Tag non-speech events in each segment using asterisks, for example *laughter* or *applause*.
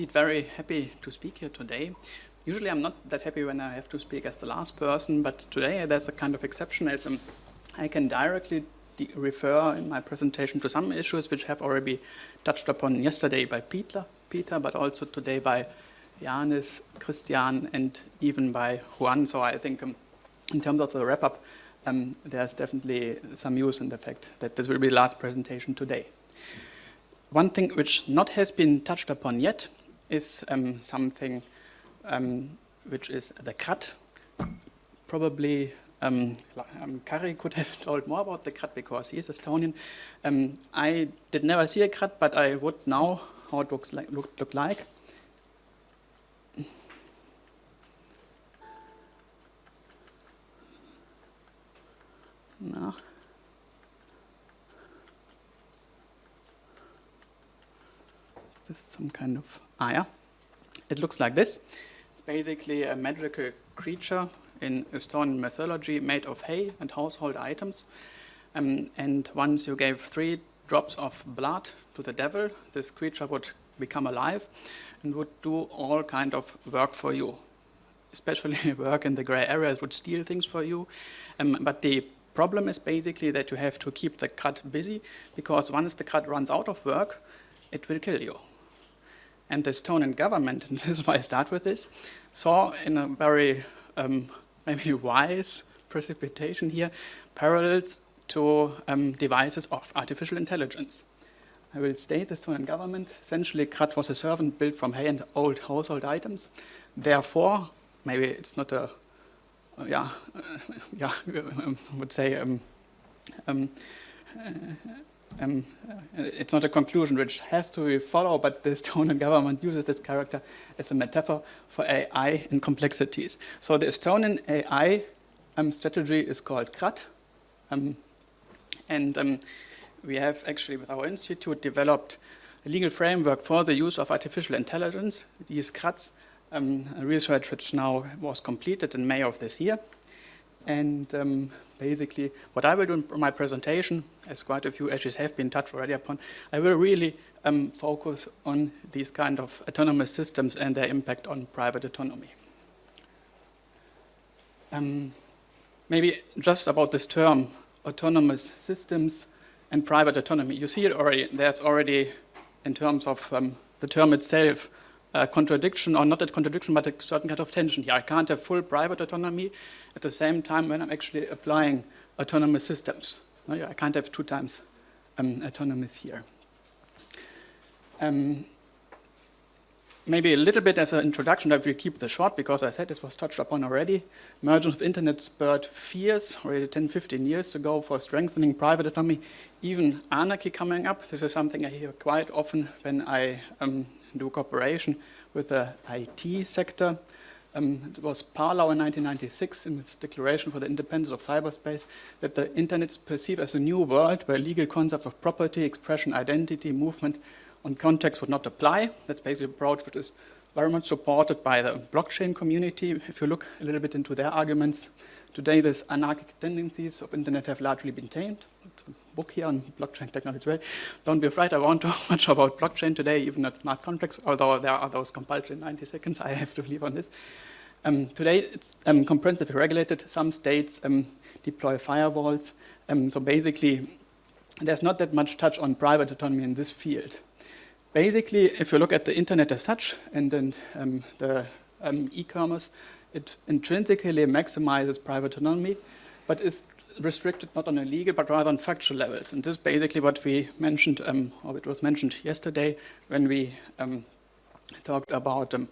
indeed very happy to speak here today. Usually I'm not that happy when I have to speak as the last person, but today there's a kind of exception as um, I can directly refer in my presentation to some issues which have already been touched upon yesterday by Peter, Peter, but also today by Janis, Christian, and even by Juan. So I think um, in terms of the wrap-up, um, there's definitely some use in the fact that this will be the last presentation today. One thing which not has been touched upon yet is um, something um, which is the Kratt. Probably um, um, Kari could have *laughs* told more about the Kratt because he is Estonian. Um, I did never see a Kratt, but I would know how it looks like, look, look like. No. This some kind of, ah yeah. It looks like this. It's basically a magical creature in Estonian mythology made of hay and household items. Um, and once you gave three drops of blood to the devil, this creature would become alive and would do all kind of work for you. Especially *laughs* work in the gray areas, would steal things for you. Um, but the problem is basically that you have to keep the Kratt busy because once the Kratt runs out of work, it will kill you. And the Estonian government, *laughs* and this is why I start with this, saw in a very um, *laughs* maybe wise precipitation here, parallels to um, devices of artificial intelligence. I will state the Estonian government, essentially Kratt was a servant built from hay and old household items. Therefore, maybe it's not a uh, yeah, uh, *laughs* yeah, I would say um, um, uh, um, it's not a conclusion which has to be followed, but the Estonian government uses this character as a metaphor for AI and complexities. So the Estonian AI um, strategy is called Kratt, um, and um, we have actually with our institute developed a legal framework for the use of artificial intelligence. These Kratts um, research which now was completed in May of this year. And um, basically, what I will do in my presentation, as quite a few issues have been touched already upon, I will really um, focus on these kind of autonomous systems and their impact on private autonomy. Um, maybe just about this term, autonomous systems and private autonomy. You see it already, there's already, in terms of um, the term itself, contradiction, or not a contradiction, but a certain kind of tension here. I can't have full private autonomy at the same time when I'm actually applying autonomous systems. No, yeah, I can't have two times um, autonomous here. Um, maybe a little bit as an introduction that we keep this short because I said it was touched upon already. Emergence of internet spurred fears already 10, 15 years ago for strengthening private autonomy, even anarchy coming up. This is something I hear quite often when I um, do cooperation with the IT sector. Um, it was Barlow in 1996 in its declaration for the independence of cyberspace that the internet is perceived as a new world where legal concepts of property, expression, identity, movement and context would not apply. That's basically an approach which is very much supported by the blockchain community. If you look a little bit into their arguments, today these anarchic tendencies of internet have largely been tamed. Book here on blockchain technology. Well, don't be afraid, I won't *laughs* talk much about blockchain today, even at smart contracts, although there are those compulsory 90 seconds I have to leave on this. Um, today it's um, comprehensively regulated. Some states um, deploy firewalls. Um, so basically, there's not that much touch on private autonomy in this field. Basically, if you look at the internet as such and then um, the um, e-commerce, it intrinsically maximizes private autonomy, but is restricted not on a legal but rather on factual levels. And this is basically what we mentioned, um, or it was mentioned yesterday when we um, talked about um,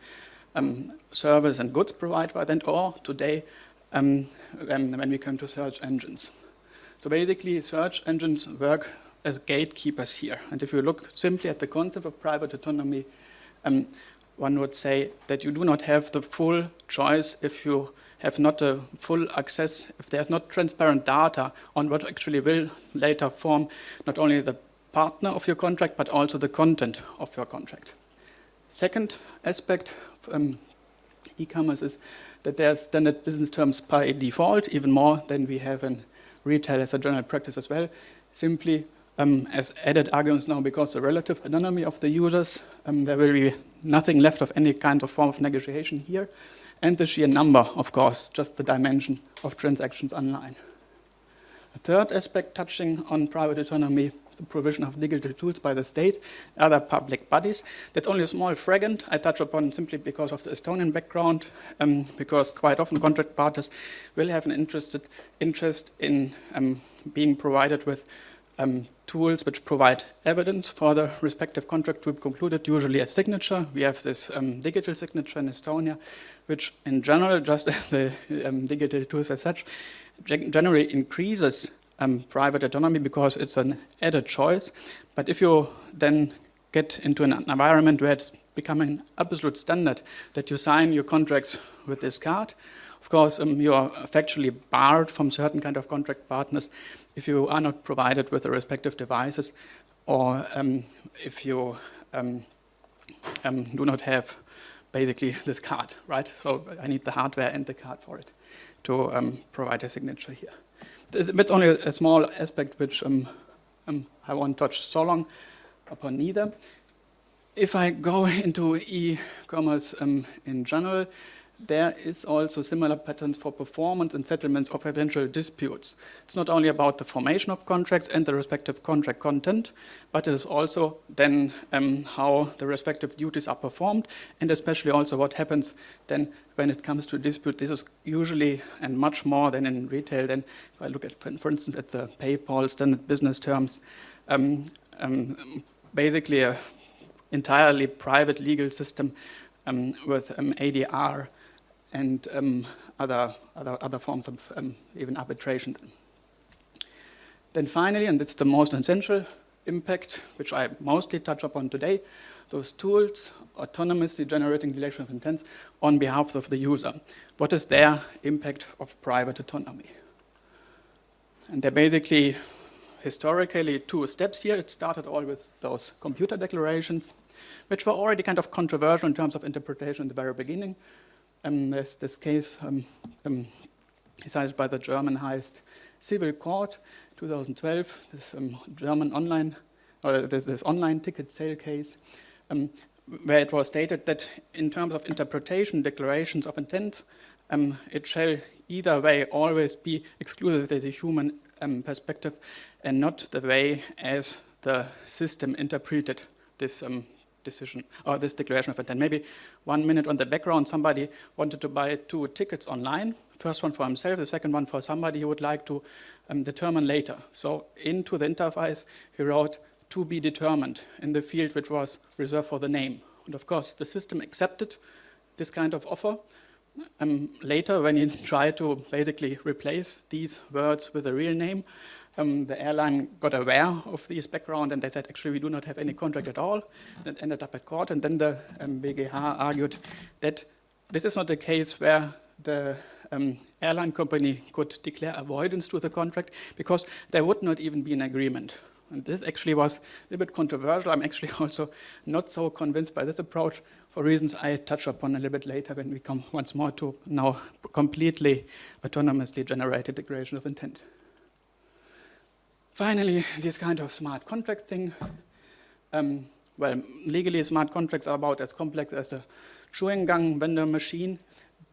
um, service and goods provided by them, or today when we come to search engines. So basically, search engines work as gatekeepers here. And if you look simply at the concept of private autonomy, um, one would say that you do not have the full choice if you have not a full access, if there's not transparent data on what actually will later form not only the partner of your contract, but also the content of your contract. Second aspect of um, e-commerce is that there's standard business terms by default, even more than we have in retail as a general practice as well. Simply um, as added arguments now because the relative anonymity of the users, um, there will be nothing left of any kind of form of negotiation here. And the sheer number, of course, just the dimension of transactions online. A third aspect touching on private autonomy the provision of digital tools by the state, other public bodies. That's only a small fragment I touch upon simply because of the Estonian background, um, because quite often contract parties will have an interested interest in um, being provided with um, tools which provide evidence for the respective contract to be concluded, usually a signature. We have this um, digital signature in Estonia, which in general, *laughs* just as the um, digital tools as such, generally increases um, private autonomy because it's an added choice. But if you then get into an environment where it's becoming an absolute standard that you sign your contracts with this card, of course, um, you are factually barred from certain kind of contract partners if you are not provided with the respective devices or um, if you um, um do not have basically this card, right? So I need the hardware and the card for it to um, provide a signature here. That's only a, small aspect which um, um, I won't touch so long upon neither. If I go *laughs* into e-commerce in general, there is also similar patterns for performance and settlements of eventual disputes. It's not only about the formation of contracts and the respective contract content, but it is also then um, how the respective duties are performed, and especially also what happens then when it comes to dispute. This is usually and much more than in retail. Then if I look at, for instance, at the PayPal standard business terms, um, um, basically a entirely private legal system um, with um, ADR and um, other, other, other forms of um, even arbitration. Then finally, and it's the most essential impact, which I mostly touch upon today, those tools autonomously generating relation of intents on behalf of the user. What is their impact of private autonomy? And they're basically historically two steps here. It started all with those computer declarations, which were already kind of controversial in terms of interpretation in the very beginning, um, there's this case um, um, decided by the German highest civil court, 2012, this um, German online, or this, this, online ticket sale case, um, where it was stated that in terms of interpretation, declarations of intent, it shall either way always be exclusively the human perspective and not the way as the system interpreted this um, decision or this declaration of intent. Maybe one minute on the background, somebody wanted to buy two tickets online. First one for himself, the second one for somebody he would like to um, determine later. So into the interface, he wrote to be determined in the field which was reserved for the name. And of course, the system accepted this kind of offer. Um, later, when he *laughs* tried to basically replace these words with a real name, um, the airline got aware of this background and they said, actually, we do not have any contract at all. It ended up at court. And then the um, BGH argued that this is not a case where the um, airline company could declare avoidance to the contract because there would not even be an agreement. And this actually was a little bit controversial. I'm actually *laughs* also not so convinced by this approach for reasons I touch upon a little bit later when we come once more to now completely autonomously generated declaration of intent. Finally, this kind of smart contract thing. Um, well, legally, smart contracts are about as complex as a chewing gum vendor machine,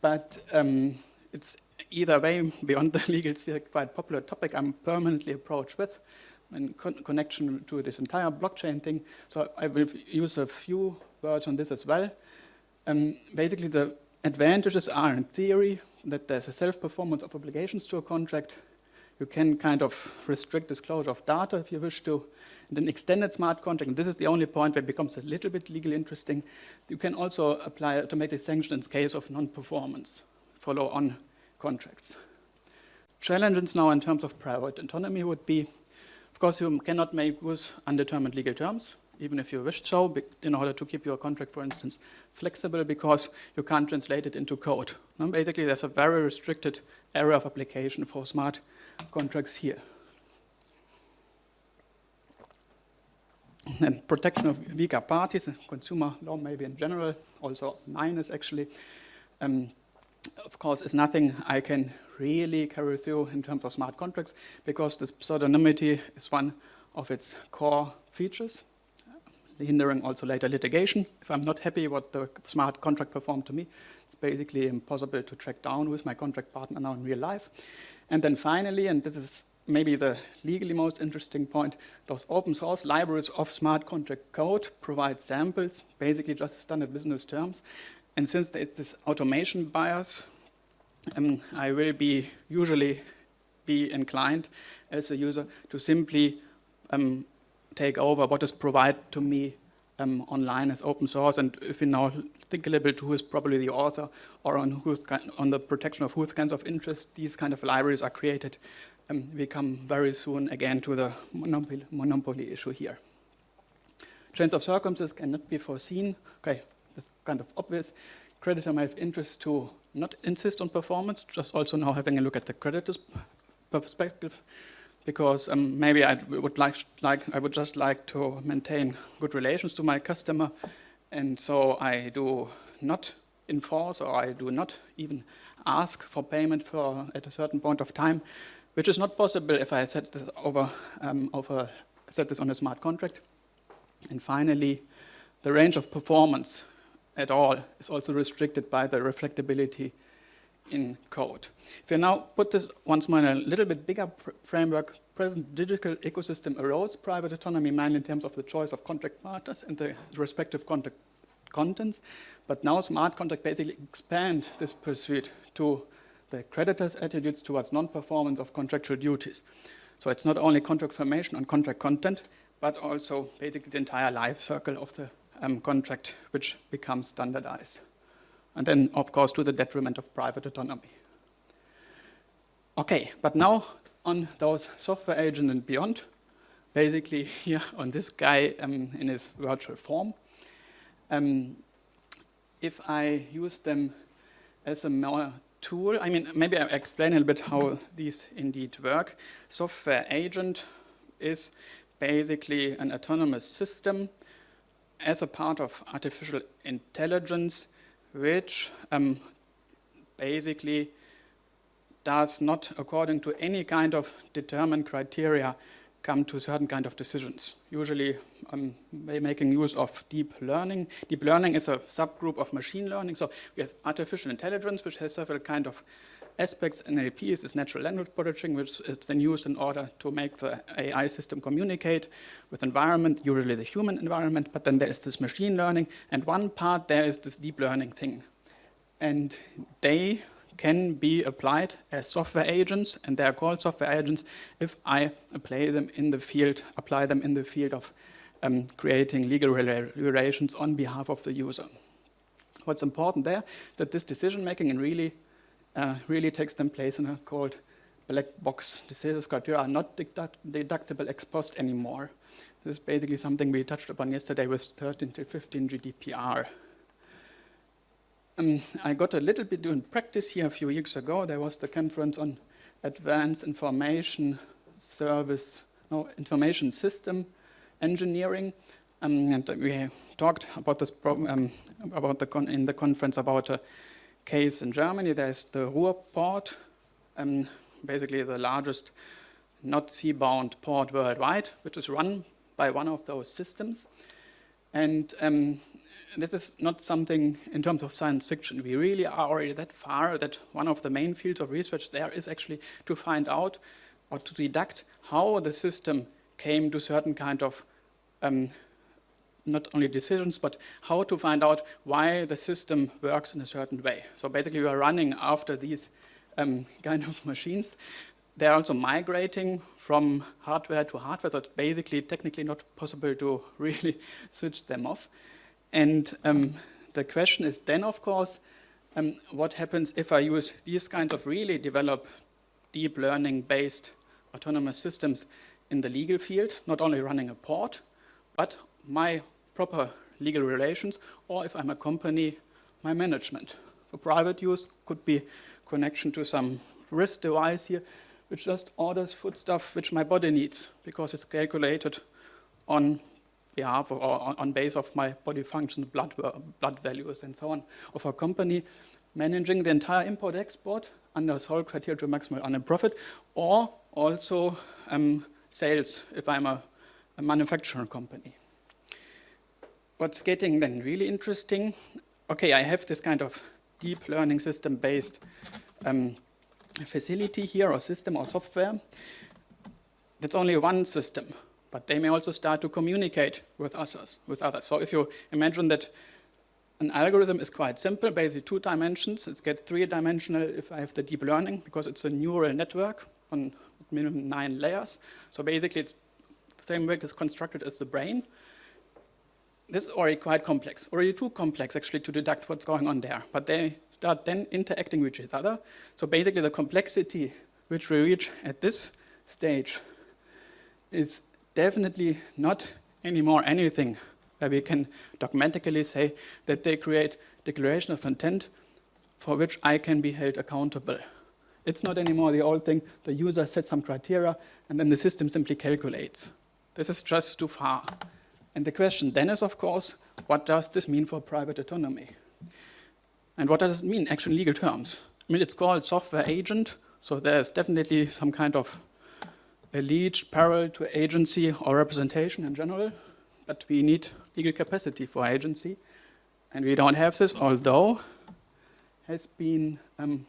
but um, it's either way, beyond the *laughs* legal sphere, quite popular topic I'm permanently approached with in con connection to this entire blockchain thing. So I will use a few words on this as well. Um, basically, the advantages are, in theory, that there's a self-performance of obligations to a contract, you can kind of restrict disclosure of data if you wish to. And then extended smart contract, and this is the only point where it becomes a little bit legally interesting. You can also apply automatic sanctions in case of non-performance, follow-on contracts. Challenges now in terms of private autonomy would be, of course, you cannot make use undetermined legal terms, even if you wish so, in order to keep your contract, for instance, flexible because you can't translate it into code. Basically, there's a very restricted area of application for smart contracts here. And protection of weaker parties, consumer law maybe in general, also minus actually, um, of course, is nothing I can really carry through in terms of smart contracts because this pseudonymity is one of its core features, hindering also later litigation. If I'm not happy what the smart contract performed to me, it's basically impossible to track down with my contract partner now in real life. And then finally, and this is maybe the legally most interesting point, those open source libraries of smart contract code provide samples, basically just standard business terms. And since there's this automation bias, um, I will be usually be inclined as a user to simply um, take over what is provided to me um, online as open source. And if you now think a little bit who is probably the author or on, who's on the protection of whose kinds of interest these kind of libraries are created, um, we come very soon again to the monopoly, monopoly issue here. Change of circumstances cannot be foreseen. Okay, that's kind of obvious. Creditor may have interest to not insist on performance, just also now having a look at the creditor's perspective, because um, maybe I would like, like, I would just like to maintain good relations to my customer, and so I do not enforce or I do not even ask for payment for at a certain point of time, which is not possible if I set this over, um, over set this on a smart contract. And finally, the range of performance at all is also restricted by the reflectability in code. If you now put this once more in a little bit bigger framework, present digital ecosystem erodes private autonomy mainly in terms of the choice of contract partners and the respective contract contents, but now smart contract basically expand this pursuit to the creditor's attitudes towards non-performance of contractual duties. So it's not only contract formation and contract content, but also basically the entire life cycle of the um, contract which becomes standardized. And then, of course, to the detriment of private autonomy. Okay, but now on those software agents and beyond, basically *laughs* here on this guy um, in his virtual form. Um, if I use them as a more tool, I mean, maybe I explain a little bit how these indeed work. Software agent is basically an autonomous system as a part of artificial intelligence, which um, basically does not, according to any kind of determined criteria, come to certain kind of decisions. Usually um, making use of deep learning. Deep learning is a subgroup of machine learning. So we have artificial intelligence, which has several kind of aspects. NLP is this natural language processing, which is then used in order to make the AI system communicate with environment, usually the human environment. But then there is this machine learning. And one part there is this deep learning thing. And they can be applied as software agents, and they are called software agents if I apply them in the field, apply them in the field of um, creating legal relations on behalf of the user. What's important there, that this decision making and really, uh, really takes them place in a called black box. Decisions criteria are not deduct deductible ex post anymore. This is basically something we touched upon yesterday with 13 to 15 GDPR. Um, I got a little bit doing practice here a few years ago. There was the conference on advanced information service, no, information system engineering. Um, and we talked about this problem, um, about the in the conference about a case in Germany. There's the Ruhrport, um, basically the largest not sea-bound port worldwide, which is run by one of those systems. And um, this is not something in terms of science fiction. We really are already that far that one of the main fields of research there is actually to find out or to deduct how the system came to certain kind of um, not only decisions, but how to find out why the system works in a certain way. So basically we are running after these um, *laughs* kind of machines. They're also migrating from hardware to hardware, so it's basically technically not possible to *laughs* really switch them off. And um, the question is then, of course, um, what happens if I use these kinds of really developed deep learning-based autonomous systems in the legal field, not only running a port, but my proper legal relations, or if I'm a company, my management. For private use could be connection to some wrist device here, which just orders food stuff which my body needs, because it's calculated on behalf or on base of my body functions, blood, blood values, and so on, of a company managing the entire import-export under sole criteria to maximize earning profit, or also um, sales, if I'm a a manufacturing company. What's getting then really interesting, okay, I have this kind of deep learning system based um, facility here or system or software. That's only one system, but they may also start to communicate with others. With others. So if you imagine that an algorithm is quite simple, basically two dimensions. It's get three-dimensional if I have the deep learning, because it's a neural network on minimum nine layers. So basically it's the same way it's constructed as the brain. This is already quite complex, already too complex actually to deduct what's going on there. But they start then interacting with each other. So basically the complexity which we reach at this stage is definitely not anymore anything where we can dogmatically say that they create declaration of intent for which I can be held accountable. It's not anymore the old thing, the user sets some criteria and then the system simply calculates. This is just too far. And the question then is, of course, what does this mean for private autonomy? And what does it mean, actually in legal terms? I mean, it's called software agent, so there's definitely some kind of alleged parallel to agency or representation in general, but we need legal capacity for agency, and we don't have this, although has been um,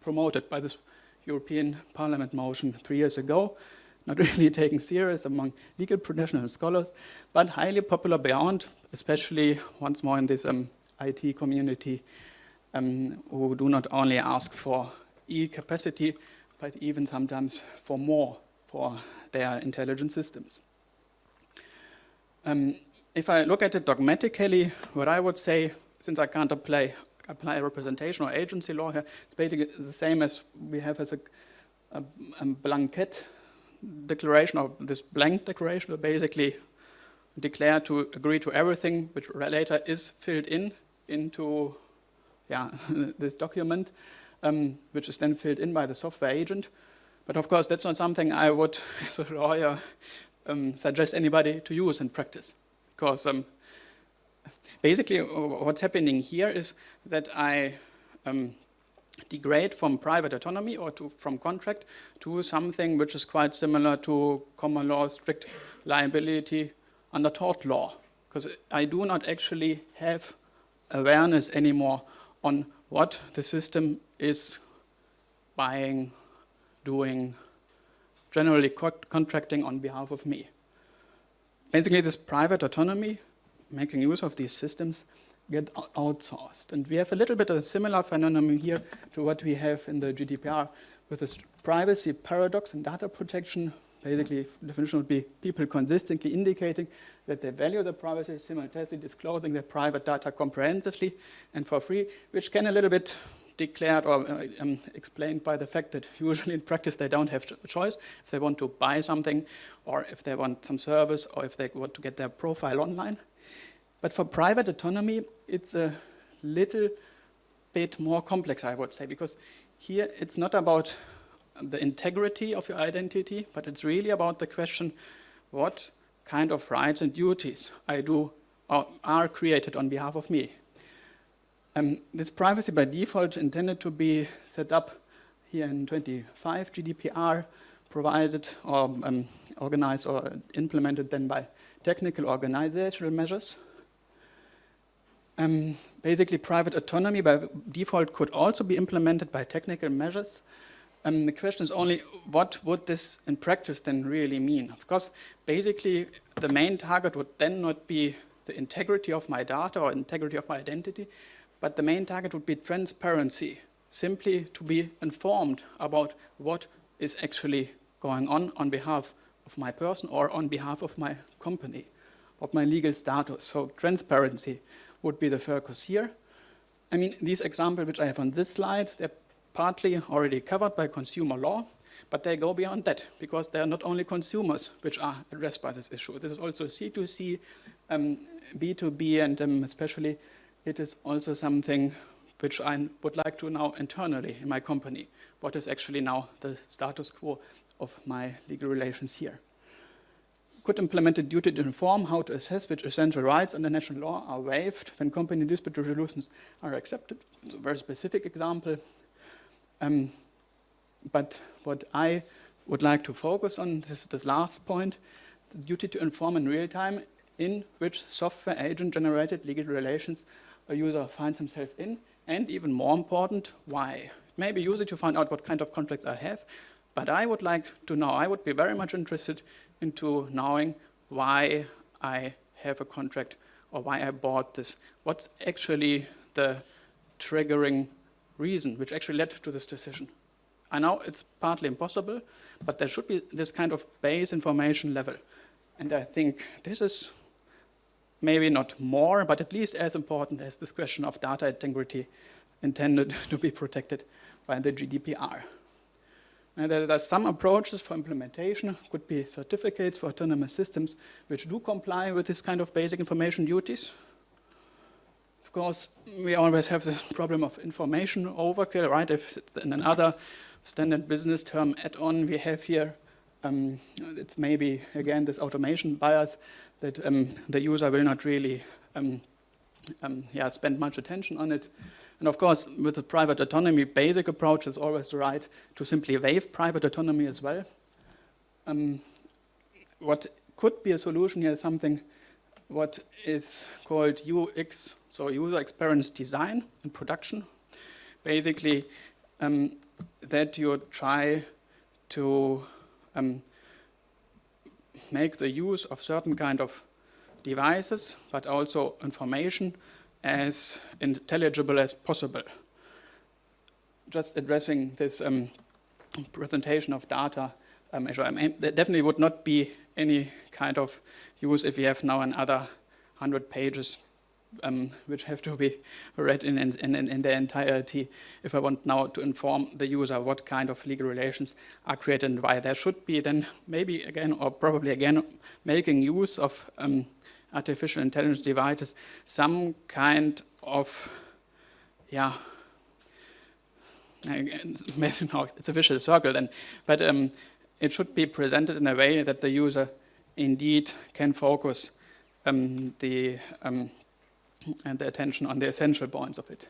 promoted by this European Parliament motion three years ago, not *laughs* really taken serious among legal professional scholars, but highly popular beyond, especially once more in this um, IT community, um, who do not only ask for e-capacity, but even sometimes for more for their intelligent systems. Um, if I look at it dogmatically, what I would say, since I can't apply, apply representation or agency law here, it's basically the same as we have as a, a, a blanket declaration or this blank declaration will basically declare to agree to everything which later is filled in into yeah, *laughs* this document, um, which is then filled in by the software agent. But of course, that's not something I would, *laughs* as a lawyer, um, suggest anybody to use in practice. Because um, basically what's happening here is that I um, degrade from private autonomy or to, from contract to something which is quite similar to common law strict liability under tort law. Because I do not actually have awareness anymore on what the system is buying, doing, generally co contracting on behalf of me. Basically, this private autonomy, making use of these systems, get outsourced. And we have a little bit of a similar phenomenon here to what we have in the GDPR with this privacy paradox and data protection. Basically, definition would be people consistently indicating that they value the privacy, simultaneously disclosing their private data comprehensively and for free, which can a little bit declared or uh, um, explained by the fact that usually in practice they don't have a choice if they want to buy something or if they want some service or if they want to get their profile online. But for private autonomy, it's a little bit more complex, I would say, because here it's not about the integrity of your identity, but it's really about the question what kind of rights and duties I do or are created on behalf of me. Um, this privacy by default intended to be set up here in 25 GDPR, provided or um, organized or implemented then by technical organizational measures. Um, basically, private autonomy by default could also be implemented by technical measures. Um, the question is only, what would this in practice then really mean? Of course, basically, the main target would then not be the integrity of my data or integrity of my identity, but the main target would be transparency, simply to be informed about what is actually going on on behalf of my person or on behalf of my company, of my legal status. So transparency would be the focus here. I mean, these examples which I have on this slide, they're partly already covered by consumer law, but they go beyond that because they are not only consumers which are addressed by this issue. This is also C2C, um, B2B, and um, especially it is also something which I would like to know internally in my company. What is actually now the status quo of my legal relations here? Could implement a duty to inform how to assess which essential rights under national law are waived when company dispute resolutions are accepted. It's a very specific example. Um, but what I would like to focus on, this is this last point, the duty to inform in real time in which software agent-generated legal relations a user finds himself in, and even more important, why. It may be useful to find out what kind of contracts I have, but I would like to know, I would be very much interested into knowing why I have a contract or why I bought this. What's actually the triggering reason which actually led to this decision? I know it's partly impossible, but there should be this kind of base information level. And I think this is maybe not more, but at least as important as this question of data integrity intended *laughs* to be protected by the GDPR. And there are some approaches for implementation, could be certificates for autonomous systems, which do comply with this kind of basic information duties. Of course, we always have this *laughs* problem of information overkill, right? If in another standard business term add-on we have here, um, it's maybe, again, this automation bias that um, the user will not really um, um yeah, spend much attention on it. And of course, with the private autonomy basic approach, it's always the right to simply waive private autonomy as well. Um, what could be a solution here is something what is called UX, so user experience design and production. Basically, um, that you try to um, make the use of certain kind of devices, but also information as intelligible as possible. Just addressing this um, presentation of data um, measure, I mean, there definitely would not be any kind of use if we have now another 100 pages um, which have to be read in, in, in, in, their entirety if I want now to inform the user what kind of legal relations are created and why. There should be then maybe again or probably again making use of um, artificial intelligence devices some kind of, yeah, maybe no, it's a vicious circle then, but um, it should be presented in a way that the user indeed can focus um, the, um, and the attention on the essential points of it.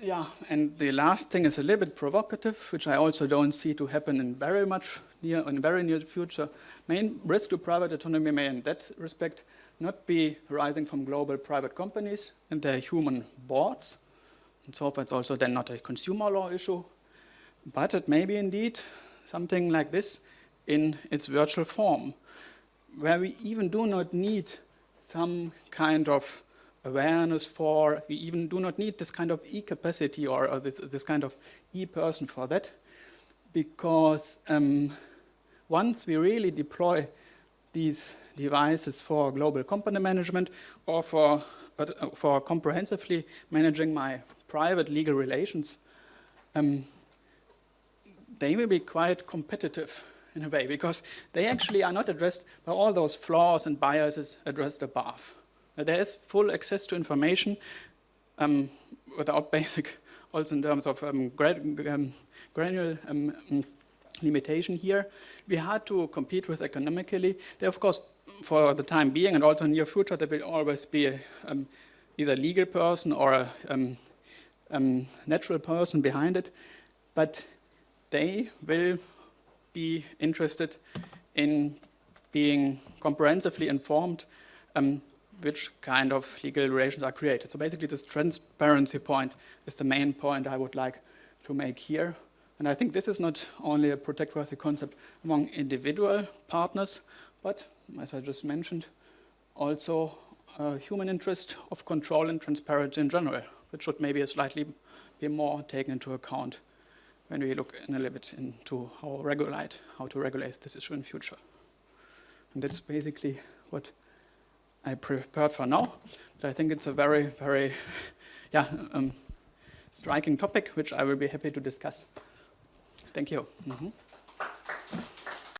Yeah, and the last thing is a little bit provocative, which I also don't see to happen in very much near, in very near future. Main risk to private autonomy may in that respect not be arising from global private companies and their human boards. And so it's also then not a consumer law issue, but it may be indeed something like this in its virtual form, where we even do not need some kind of awareness for, we even do not need this kind of e-capacity or, or, this, this kind of e-person for that, because um, once we really deploy these devices for global company management or for, uh, for comprehensively managing my private legal relations, um, they will be quite competitive in a way because they actually are not addressed by all those flaws and biases addressed above. There is full access to information um, without *laughs* basic, also in terms of um, um, granular um, um, limitation here. We had to compete with economically. There, of course, for the time being and also in near future, there will always be a, um, either legal person or a natural person behind it. But they will be interested in being comprehensively informed um, which kind of legal relations are created. So basically this transparency point is the main point I would like to make here. And I think this is not only a protect-worthy concept among individual partners, but as I just mentioned, also a human interest of control and transparency in general, which should maybe slightly be more taken into account when we look in a little bit into how regulate, how to regulate this issue in future. And that's basically what I prepared for now. But I think it's a very, very, *laughs* yeah, um, striking topic, which I will be happy to discuss. Thank you. Mm -hmm.